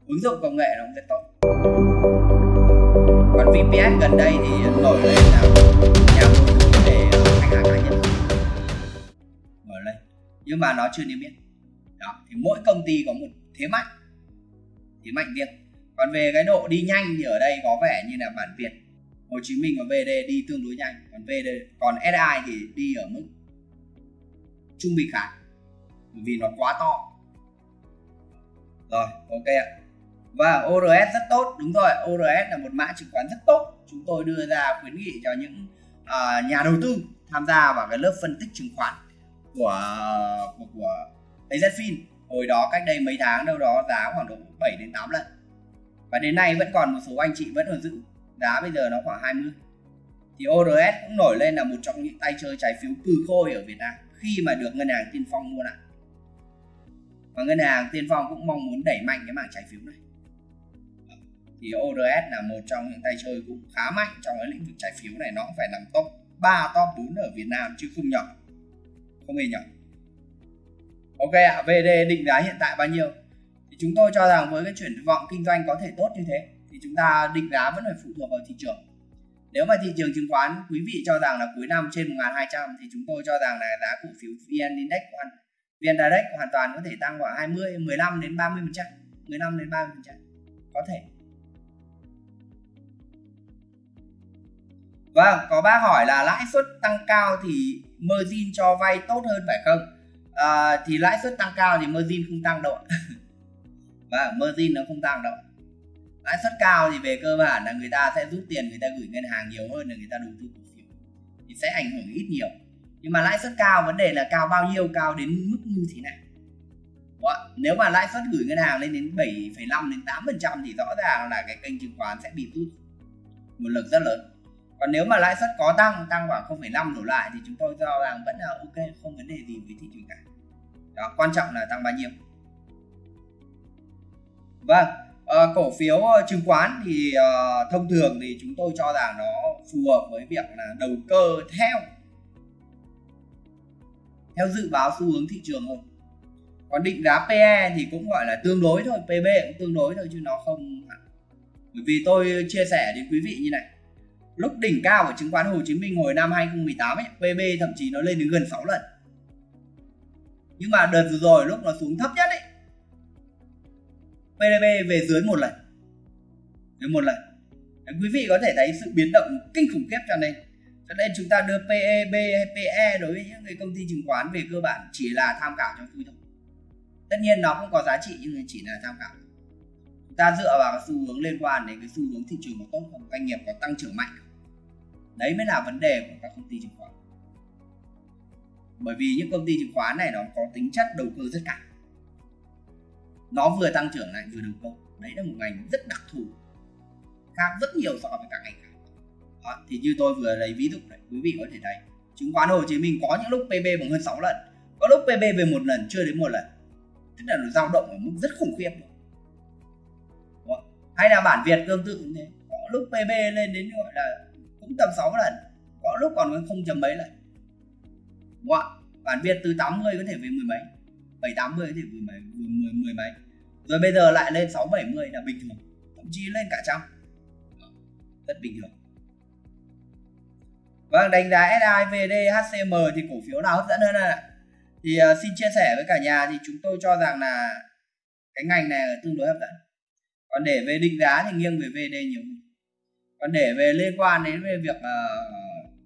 Ứng dụng công nghệ nó cũng rất tốt còn VPS gần đây thì nổi lên là nhà môi giới để khách hàng cá nhân nổi lên. Nhưng mà nó chưa niêm yết. Đó, thì mỗi công ty có một thế mạnh. Thế mạnh riêng. Còn về cái độ đi nhanh thì ở đây có vẻ như là bản Việt. Hồ Chí Minh và VD đi tương đối nhanh. Còn VD còn SI thì đi ở mức trung bình khá. Bởi vì nó quá to. Rồi, ok ạ và ORS rất tốt đúng rồi. ORS là một mã chứng khoán rất tốt. Chúng tôi đưa ra khuyến nghị cho những uh, nhà đầu tư tham gia vào cái lớp phân tích chứng khoán của của, của AZFIN hồi đó cách đây mấy tháng đâu đó giá khoảng độ 7 đến 8 lần. Và đến nay vẫn còn một số anh chị vẫn còn giữ giá bây giờ nó khoảng 20 thì ORS cũng nổi lên là một trong những tay chơi trái phiếu cừ khôi ở Việt Nam khi mà được ngân hàng Tiên Phong mua lại. Và ngân hàng Tiên Phong cũng mong muốn đẩy mạnh cái mảng trái phiếu này thì ORS là một trong những tay chơi cũng khá mạnh trong cái lĩnh vực trái phiếu này nó cũng phải nằm top 3 top 4 ở Việt Nam chứ không nhỏ không hề nhỏ. Ok ạ, à, VD định giá hiện tại bao nhiêu? Thì chúng tôi cho rằng với cái chuyển vọng kinh doanh có thể tốt như thế thì chúng ta định giá vẫn phải phụ thuộc vào thị trường. Nếu mà thị trường chứng khoán quý vị cho rằng là cuối năm trên 1200 thì chúng tôi cho rằng là giá cổ phiếu VN Index hoàn VN Direct hoàn toàn có thể tăng khoảng 20 15 đến 30 phần trăm 15 đến 30 phần trăm có thể. Vâng, có bác hỏi là lãi suất tăng cao thì margin cho vay tốt hơn phải không? À, thì lãi suất tăng cao thì margin không tăng đâu và vâng, margin nó không tăng đâu lãi suất cao thì về cơ bản là người ta sẽ rút tiền người ta gửi ngân hàng nhiều hơn là người ta đầu tư cổ phiếu. Thì sẽ ảnh hưởng ít nhiều. Nhưng mà lãi suất cao vấn đề là cao bao nhiêu cao đến mức như thế này. Nếu mà lãi suất gửi ngân hàng lên đến 7,5 đến 8 phần trăm thì rõ ràng là cái kênh chứng khoán sẽ bị rút một lực rất lớn còn nếu mà lãi suất có tăng tăng khoảng 0,5 đổ lại thì chúng tôi cho rằng vẫn là ok không vấn đề gì với thị trường cả. Đó quan trọng là tăng bao nhiêu. Vâng, à, cổ phiếu ờ, chứng khoán thì à, thông thường thì chúng tôi cho rằng nó phù hợp với việc là đầu cơ theo theo dự báo xu hướng thị trường hơn. Còn định giá PE thì cũng gọi là tương đối thôi, PB cũng tương đối thôi chứ nó không bởi vì tôi chia sẻ đến quý vị như này lúc đỉnh cao của chứng khoán Hồ Chí Minh hồi năm 2018 ấy, PB thậm chí nó lên đến gần 6 lần. Nhưng mà đợt vừa rồi lúc nó xuống thấp nhất ấy PDB về dưới một lần. Dưới một lần. Đấy, quý vị có thể thấy sự biến động kinh khủng khiếp cho nên cho nên chúng ta đưa PEB hay PE đối với những cái công ty chứng khoán về cơ bản chỉ là tham khảo cho vui thôi. Tất nhiên nó cũng có giá trị nhưng chỉ là tham khảo. Chúng ta dựa vào cái xu hướng liên quan đến cái xu hướng thị trường có tốt không? Doanh nghiệp có tăng trưởng mạnh đấy mới là vấn đề của các công ty chứng khoán. Bởi vì những công ty chứng khoán này nó có tính chất đầu cơ rất cao. Nó vừa tăng trưởng lại vừa đầu cơ. Đấy là một ngành rất đặc thù khác rất nhiều so với các ngành khác. Đó, thì như tôi vừa lấy ví dụ này quý vị có thể thấy chứng khoán Hồ Chí Minh có những lúc PB bằng hơn 6 lần có lúc PB về một lần chưa đến một lần. Tức là nó dao động ở mức rất khủng khiếp. Hay là bản Việt tương tự cũng thế có lúc PB lên đến gọi là cũng tầm 6 lần có lúc còn không chấm mấy lần đúng không? bản Việt từ 80 có thể về mười mấy 7 80 có thể về mười, mười, mười mấy rồi bây giờ lại lên 6 70 là bình thường thậm chí lên cả trăm rất bình thường Vâng, đánh giá SI, VD, HCM thì cổ phiếu nào hấp dẫn hơn ạ? Thì uh, xin chia sẻ với cả nhà thì chúng tôi cho rằng là cái ngành này tương đối hấp dẫn. Còn để về định giá thì nghiêng về VD nhiều hơn. Còn để về liên quan đến về việc uh,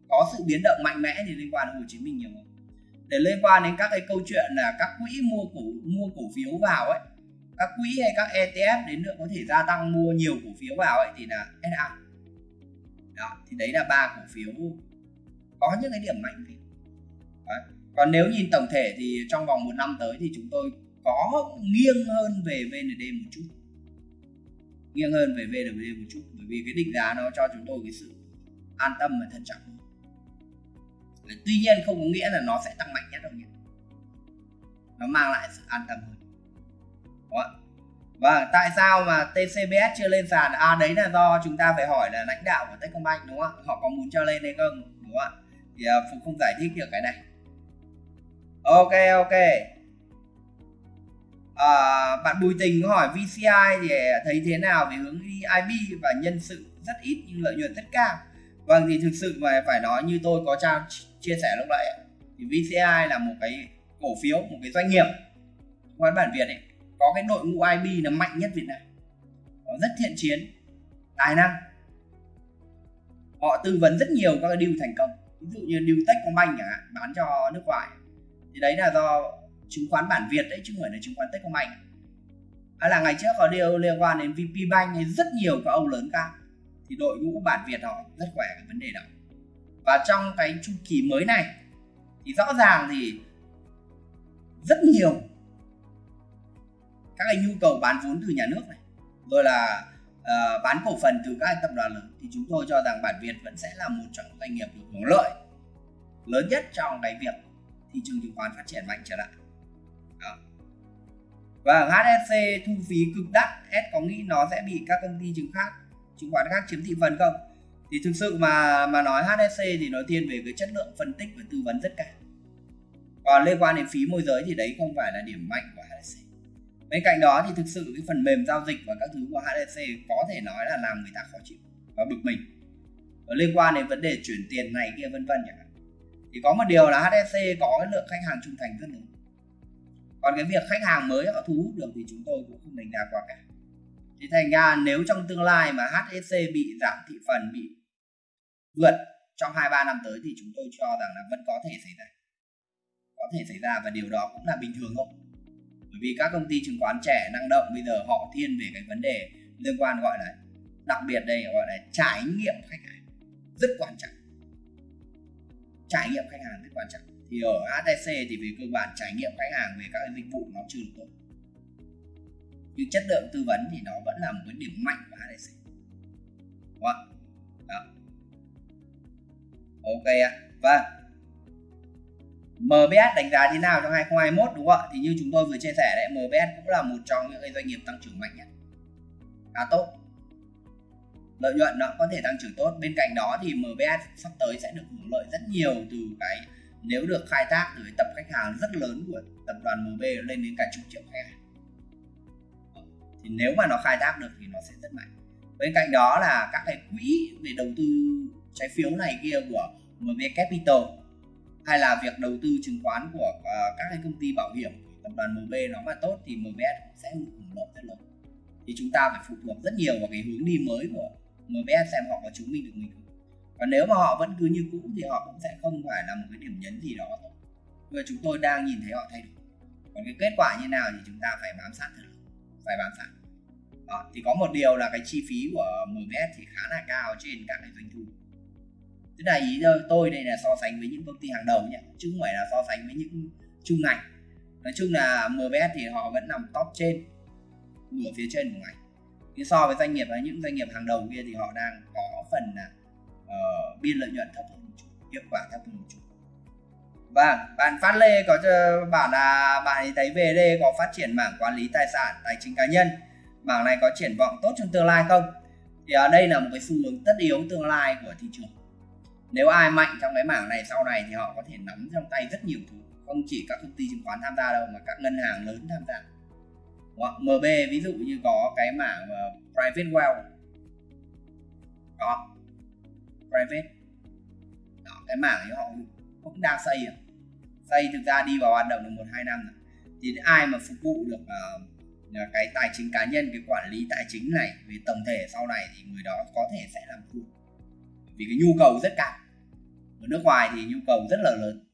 có sự biến động mạnh mẽ thì liên quan đến Hồ Chí Minh nhiều hơn. Để liên quan đến các cái câu chuyện là các quỹ mua cổ mua cổ phiếu vào ấy các quỹ hay các ETF đến nữa có thể gia tăng mua nhiều cổ phiếu vào ấy thì là SA đó thì đấy là ba cổ phiếu có những cái điểm mạnh thì. Còn nếu nhìn tổng thể thì trong vòng một năm tới thì chúng tôi có nghiêng hơn về VND một chút nghiêng hơn về VND một chút, bởi vì cái định giá nó cho chúng tôi cái sự an tâm và thận trọng tuy nhiên không có nghĩa là nó sẽ tăng mạnh nhất đâu nhỉ nó mang lại sự an tâm hơn đó. và tại sao mà TCBS chưa lên sàn? À đấy là do chúng ta phải hỏi là lãnh đạo của Techcombank, đúng không ạ? Họ có muốn cho lên hay không? Đúng không ạ? Thì à, Phục không giải thích được cái này. ok ok à, bạn Bùi Tình hỏi VCI thì thấy thế nào về hướng IB và nhân sự rất ít nhưng lợi nhuận rất cao? Vâng thì thực sự mà phải nói như tôi có trao chia sẻ lúc nãy thì VCI là một cái cổ phiếu một cái doanh nghiệp quán bản Việt ấy có cái đội ngũ IB là mạnh nhất Việt Nam họ rất thiện chiến tài năng. Họ tư vấn rất nhiều các cái deal thành công ví dụ như deal Techcombank chẳng hạn bán cho nước ngoài. Thì đấy là do chứng khoán bản Việt đấy chứ không phải là chứng khoán Techcombank. Hay là ngày trước có điều liên quan đến VP Bank hay rất nhiều các ông lớn cao thì đội ngũ bản Việt họ rất khỏe cái vấn đề đó. Và trong cái chu kỳ mới này thì rõ ràng thì rất nhiều các cái nhu cầu bán vốn từ nhà nước này rồi là uh, bán cổ phần từ các tập đoàn lớn. Thì chúng tôi cho rằng bản Việt vẫn sẽ là một trong doanh nghiệp được hưởng lợi lớn nhất trong cái việc thị trường chứng khoán phát triển mạnh trở lại và HSC thu phí cực đắt, S có nghĩ nó sẽ bị các công ty chứng khác chứng khoán khác chiếm thị phần không? Thì thực sự mà mà nói HSC thì nói thiên về cái chất lượng phân tích và tư vấn rất cao. Còn liên quan đến phí môi giới thì đấy không phải là điểm mạnh của HSC bên cạnh đó thì thực sự cái phần mềm giao dịch và các thứ của HSC có thể nói là làm người ta khó chịu và bực mình. Và liên quan đến vấn đề chuyển tiền này kia vân vân chẳng hạn. Thì có một điều là HSC có cái lượng khách hàng trung thành rất lớn còn cái việc khách hàng mới họ thu hút được thì chúng tôi cũng không đánh giá quá cả. Thì thành ra nếu trong tương lai mà HSC bị giảm thị phần, bị vượt trong 2-3 năm tới thì chúng tôi cho rằng là vẫn có thể xảy ra. Có thể xảy ra và điều đó cũng là bình thường thôi. Bởi vì các công ty chứng khoán trẻ năng động, bây giờ họ thiên về cái vấn đề liên quan gọi là, đặc biệt đây gọi là trải nghiệm khách hàng rất quan trọng. Trải nghiệm khách hàng rất quan trọng thì ở HTC thì về cơ bản trải nghiệm khách hàng về các dịch vụ nó chưa được tốt nhưng chất lượng tư vấn thì nó vẫn là một cái điểm mạnh của HTC đúng không? Đó. ok ạ vâng MBS đánh giá thế nào trong 2021 đúng không ạ? Thì như chúng tôi vừa chia sẻ đấy, MBS cũng là một trong những doanh nghiệp tăng trưởng mạnh nhất. Khá tốt. Lợi nhuận nó có thể tăng trưởng tốt. Bên cạnh đó thì MBS sắp tới sẽ được hưởng lợi rất nhiều từ cái nếu được khai thác từ tập khách hàng rất lớn của tập đoàn MB lên đến cả chục triệu khách hàng. Ờ, thì nếu mà nó khai thác được thì nó sẽ rất mạnh. Bên cạnh đó là các cái quỹ về đầu tư trái phiếu này kia của MB Capital, hay là việc đầu tư chứng khoán của ờ, các cái công ty bảo hiểm tập đoàn MB nó mà tốt thì MBS sẽ hưởng lợi rất lớn thì chúng ta phải phụ thuộc rất nhiều vào cái hướng đi mới của MBS xem họ có chứng minh được mình không còn nếu mà họ vẫn cứ như cũ thì họ cũng sẽ không phải là một cái điểm nhấn gì đó và chúng tôi đang nhìn thấy họ thay đổi. Còn cái kết quả như nào thì chúng ta phải bám sát thật. Phải bám sát. Đó, thì có một điều là cái chi phí của MBS thì khá là cao trên các cái doanh thu. Thế này ý tôi đây là so sánh với những công ty hàng đầu nhé chứ không phải là so sánh với những chung ngành. Nói chung là MBS thì họ vẫn nằm top trên nửa phía trên của ngành. Nhưng so với doanh nghiệp và những doanh nghiệp hàng đầu kia thì họ đang có phần là Ờ, uh, biên lợi nhuận thấp hơn một chút hiệu quả thấp hơn một chút. Vâng, bạn Phát Lê có ờ, bảo là bạn ấy thấy VD có phát triển mảng quản lý tài sản, tài chính cá nhân. Mảng này có triển vọng tốt trong tương lai không? Thì ở đây là một cái xu hướng tất yếu tương lai của thị trường. Nếu ai mạnh trong cái mảng này sau này thì họ có thể nắm trong tay rất nhiều thứ không chỉ các công ty chứng khoán tham gia đâu mà các ngân hàng lớn tham gia. Đó, MB ví dụ như có cái mảng private wealth. Có private. Đó, cái mảng ấy họ cũng đang xây à. xây thực ra đi vào hoạt động được một hai năm rồi. Thì ai mà phục vụ được uh, cái tài chính cá nhân cái quản lý tài chính này về tổng thể sau này thì người đó có thể sẽ làm chủ. Vì cái nhu cầu rất cao. Ở nước ngoài thì nhu cầu rất là lớn.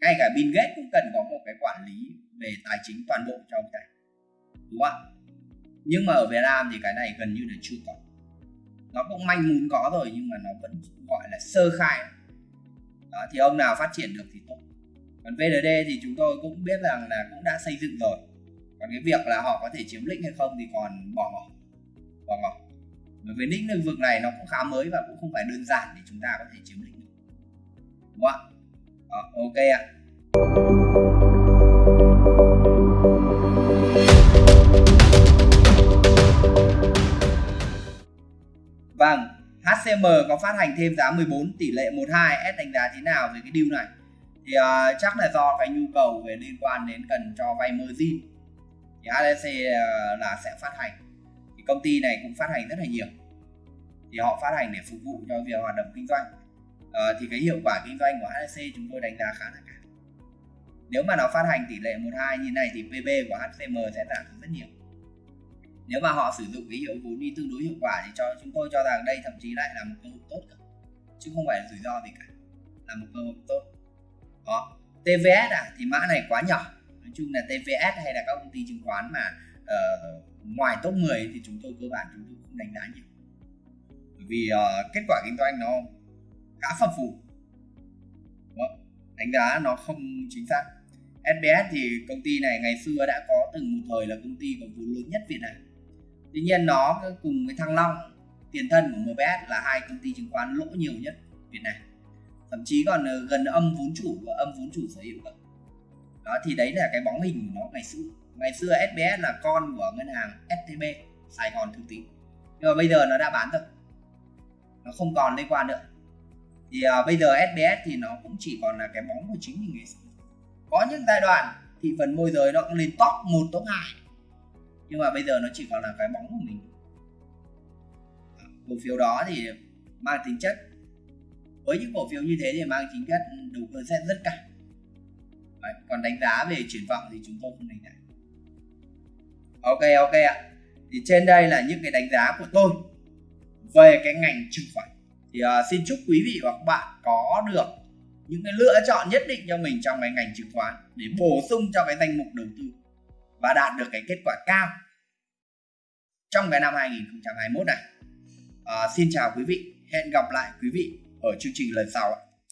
Ngay cả Bill Gates cũng cần có một cái quản lý về tài chính toàn bộ cho ông ta. Đúng không nhưng mà ở Việt Nam thì cái này gần như là chưa có nó cũng manh muốn có rồi nhưng mà nó vẫn gọi là sơ khai. Đó, thì ông nào phát triển được thì tốt. Còn VND thì chúng tôi cũng biết rằng là cũng đã xây dựng rồi. Còn cái việc là họ có thể chiếm lĩnh hay không thì còn bỏ ngỏ. Bỏ ngỏ. Bởi vì lĩnh lĩnh vực này nó cũng khá mới và cũng không phải đơn giản để chúng ta có thể chiếm lĩnh được. Đúng không ạ? Ok ạ. Vâng, HCM có phát hành thêm giá 14 tỷ lệ 12 S đánh giá thế nào về cái deal này? thì uh, chắc là do cái nhu cầu về liên quan đến cần cho vay margin thì HSC uh, à, là sẽ phát hành. Thì công ty này cũng phát hành rất là nhiều. Thì họ phát hành để phục vụ cho việc hoạt động kinh doanh. Uh, thì cái hiệu quả kinh doanh của HSC chúng tôi đánh giá khá là cao. Nếu mà nó phát hành tỷ lệ 12 như này thì PB của HCM sẽ giảm rất nhiều nếu mà họ sử dụng cái hiệu vốn đi tương đối hiệu quả thì cho chúng tôi cho rằng đây thậm chí lại là một cơ hội tốt cả. chứ không phải là rủi ro gì cả. Là một cơ hội tốt. Đó. TVS à? Thì mã này quá nhỏ. Nói chung là TVS hay là các công ty chứng khoán mà uh, ngoài top 10 thì chúng tôi cơ bản chúng tôi cũng đánh giá nhiều. Bởi vì uh, kết quả kinh doanh nó khá phập phù đánh giá nó không chính xác. SBS thì công ty này ngày xưa đã có từng một thời là công ty có vốn lớn nhất Việt Nam tuy nhiên nó cùng với Thăng Long tiền thân của MBS là hai công ty chứng khoán lỗ nhiều nhất Việt Nam. Thậm chí còn ờ, gần âm vốn chủ và âm vốn chủ sở hữu cơ. Đó thì đấy là cái bóng hình của nó ngày xưa. Ngày xưa SBS là con của ngân hàng STB Sài Gòn Thương Tín. Nhưng mà bây giờ nó đã bán rồi. Nó không còn liên quan nữa. Thì uh, bây giờ SBS thì nó cũng chỉ còn là cái bóng của chính mình ngày xưa. Có những giai đoạn thị phần môi giới nó cũng lên top 1, top 2 nhưng mà bây giờ nó chỉ còn là cái bóng của mình. À, cổ phiếu đó thì mang tính chất với những cổ phiếu như thế thì mang tính chất đầu cơ sẽ rất cao. Đấy, còn đánh giá về triển vọng thì chúng tôi không đánh giá. Ok ok ạ. Thì trên đây là những cái đánh giá của tôi về cái ngành chứng khoán. Thì uh, xin chúc quý vị và các bạn có được những cái lựa chọn nhất định cho mình trong cái ngành chứng khoán để bổ sung cho cái danh mục đầu tư và đạt được cái kết quả cao trong cái năm 2021 này. À, xin chào quý vị, hẹn gặp lại quý vị ở chương trình lần sau ạ.